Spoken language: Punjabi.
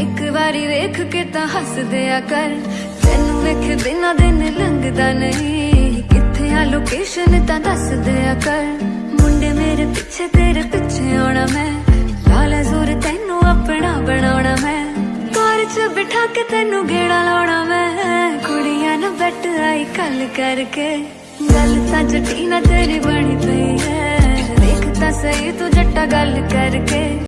ਇੱਕ ਵਾਰੀ ਵੇਖ ਕੇ ਤਾਂ ਹੱਸਦੇ ਆ ਕਰ। ਤੈਨੂੰ ਵੇਖ ਦਿਨਾਂ ਦਿਨ ਲੰਘਦਾ ਨਹੀਂ। ਕਿੱਥੇ ਆ ਲੋਕੇਸ਼ਨ ਤਾਂ ਦੱਸਦੇ ਆ ਕਰ। ਮੁੰਡੇ ਮੇਰੇ ਪਿੱਛੇ, ਤੇਰੇ ਪਿੱਛੇ ਆਉਣਾ ਮੈਂ। ਲਾਲ ਜ਼ੋਰ ਤੈਨੂੰ ਆਪਣਾ ਬਣਾਉਣਾ ਮੈਂ। ਕਾਰ 'ਚ ਬਿਠਾ ਕੇ ਤੈਨੂੰ ਗੇੜਾ ਲਾਉਣਾ ਮੈਂ। ਕੁੜੀਆਂ ਨੂੰ ਬੈਠ ਆਈ ਕੱਲ ਕਰਕੇ। ਗੱਲ ਤਾਂ ਜੱਟੀ ਨਾ ਤੇਰੀ ਬਣੀ ਪਈ ਹੈ। ਵੇਖ ਤਾਂ ਸਹੀ ਤੂੰ ਜੱਟਾ ਗੱਲ ਕਰਕੇ।